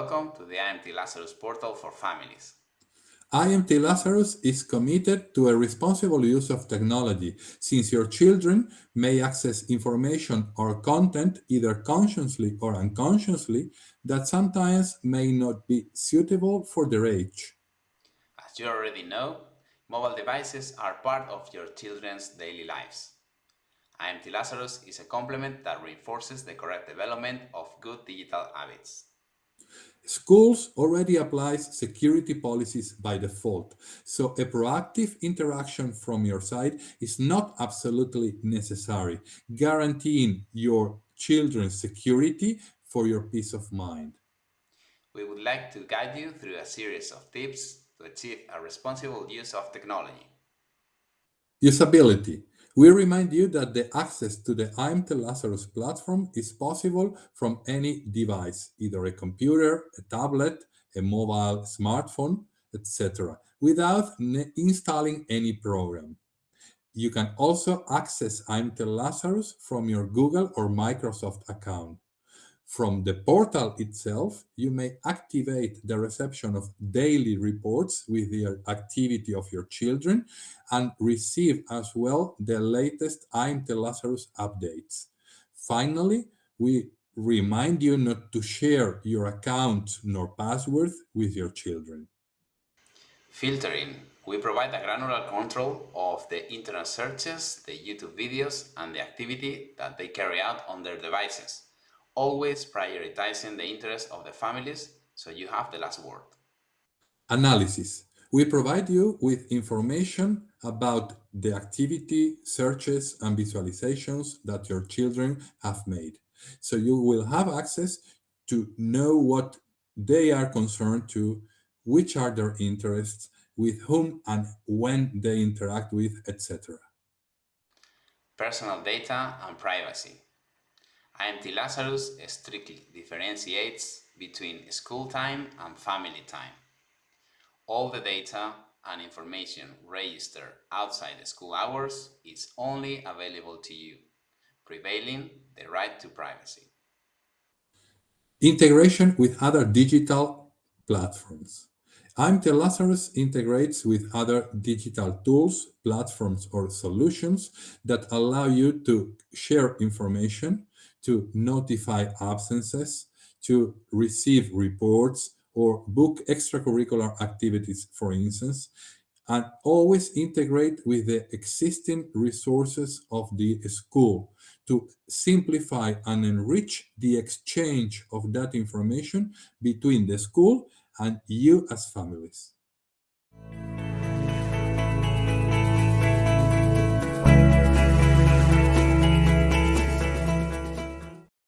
Welcome to the IMT Lazarus portal for families. IMT Lazarus is committed to a responsible use of technology, since your children may access information or content either consciously or unconsciously that sometimes may not be suitable for their age. As you already know, mobile devices are part of your children's daily lives. IMT Lazarus is a complement that reinforces the correct development of good digital habits. Schools already applies security policies by default, so a proactive interaction from your side is not absolutely necessary, guaranteeing your children's security for your peace of mind. We would like to guide you through a series of tips to achieve a responsible use of technology. Usability. We remind you that the access to the IMT Lazarus platform is possible from any device, either a computer, a tablet, a mobile smartphone, etc., without installing any program. You can also access IMT Lazarus from your Google or Microsoft account. From the portal itself, you may activate the reception of daily reports with the activity of your children and receive as well the latest IMT Lazarus updates. Finally, we remind you not to share your account nor password with your children. Filtering. We provide a granular control of the internet searches, the YouTube videos, and the activity that they carry out on their devices always prioritizing the interests of the families so you have the last word. Analysis. We provide you with information about the activity, searches, and visualizations that your children have made. So you will have access to know what they are concerned to, which are their interests, with whom and when they interact with, etc. Personal data and privacy. IMT Lazarus strictly differentiates between school time and family time. All the data and information registered outside the school hours is only available to you, prevailing the right to privacy. Integration with other digital platforms. IMT Lazarus integrates with other digital tools, platforms, or solutions that allow you to share information, to notify absences, to receive reports, or book extracurricular activities, for instance, and always integrate with the existing resources of the school to simplify and enrich the exchange of that information between the school and you as families.